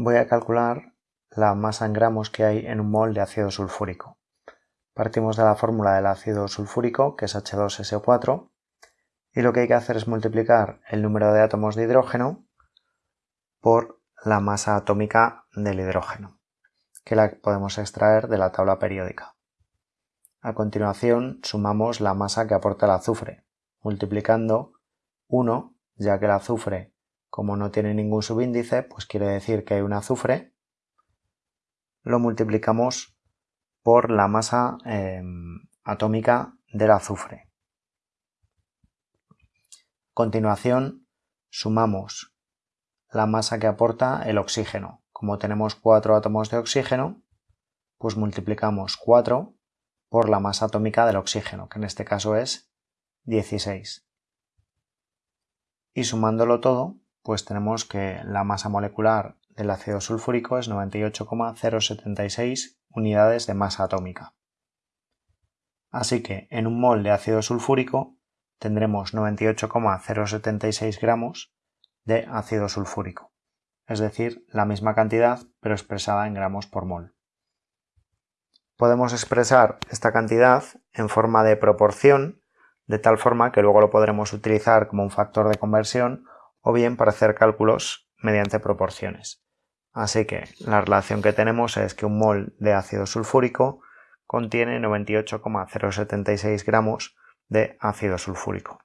voy a calcular la masa en gramos que hay en un mol de ácido sulfúrico. Partimos de la fórmula del ácido sulfúrico, que es H2SO4, y lo que hay que hacer es multiplicar el número de átomos de hidrógeno por la masa atómica del hidrógeno, que la podemos extraer de la tabla periódica. A continuación sumamos la masa que aporta el azufre, multiplicando 1, ya que el azufre, como no tiene ningún subíndice, pues quiere decir que hay un azufre, lo multiplicamos por la masa em, atómica del azufre. A continuación sumamos la masa que aporta el oxígeno. Como tenemos 4 átomos de oxígeno, pues multiplicamos 4 por la masa atómica del oxígeno, que en este caso es 16 y sumándolo todo, pues tenemos que la masa molecular del ácido sulfúrico es 98,076 unidades de masa atómica. Así que en un mol de ácido sulfúrico tendremos 98,076 gramos de ácido sulfúrico, es decir, la misma cantidad pero expresada en gramos por mol. Podemos expresar esta cantidad en forma de proporción de tal forma que luego lo podremos utilizar como un factor de conversión o bien para hacer cálculos mediante proporciones. Así que la relación que tenemos es que un mol de ácido sulfúrico contiene 98,076 gramos de ácido sulfúrico.